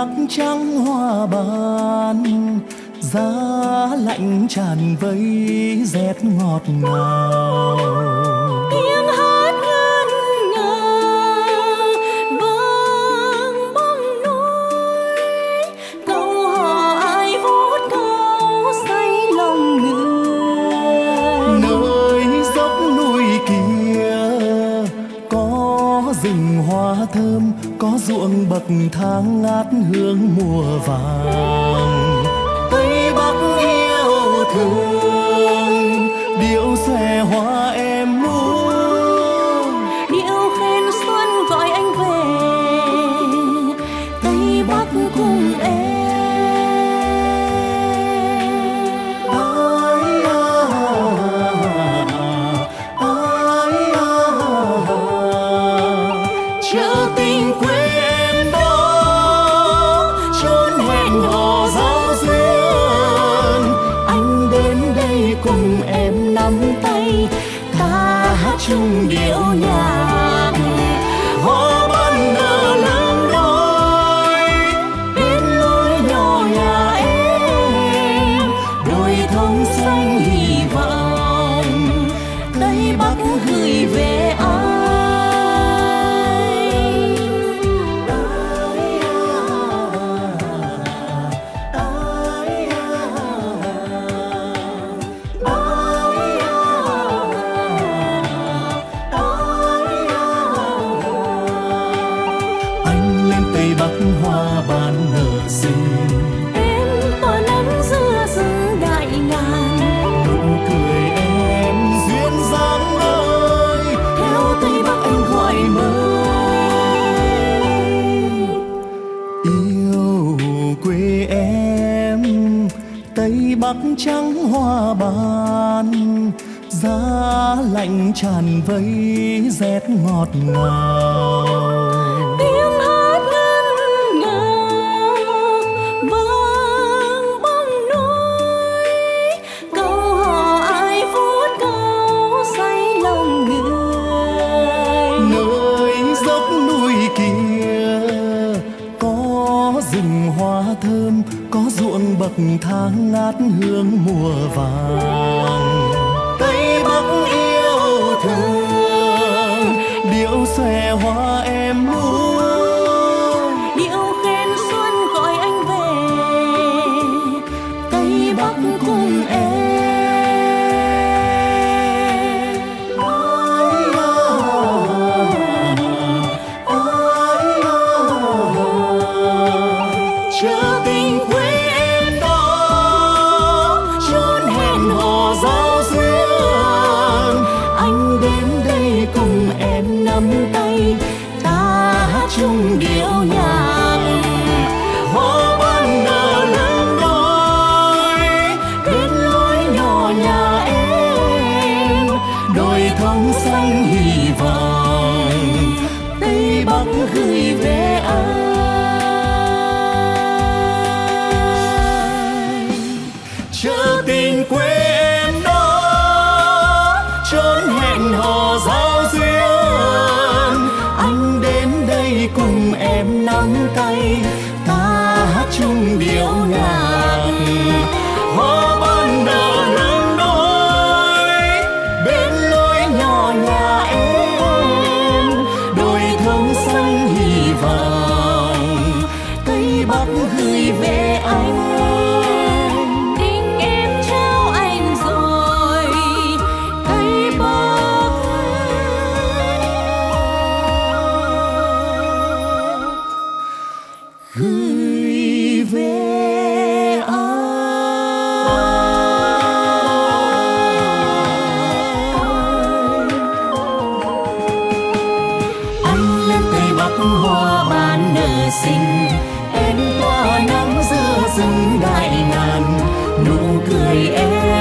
bắc trắng hoa ban giá lạnh tràn vây rét ngọt ngào. Tiếng hát ngân nga vang bóng núi câu hò ai vút câu say lòng người. Nơi dốc núi kia có rừng hoa thơm có ruộng bậc thang ngát hương mùa vàng. Tây bắc yêu thương, điệu xòe hoa chung điệu nhạc. Hoa ban nở lớn đôi bên lối nhỏ nhà em. Đôi thông xanh hy vọng, tây bắc gửi về anh. Tây trắng hoa ban giá lạnh tràn vây rét ngọt ngào. Bậc thang ngát hương mùa vàng. Tây bắc yêu thương điệu xòe hoa cầm tay, ta hát chung điệu nhạc. Hoa ban nở lớn đôi bên lối nhỏ nhà em. Đôi thông xanh hy vọng tây bắc gửi về gửi về anh tình em trao anh rồi. Cây bắc gửi về anh, anh lên tây bắc hoa ban nở xinh em tỏa nắng giữa rừng đại ngàn nụ cười em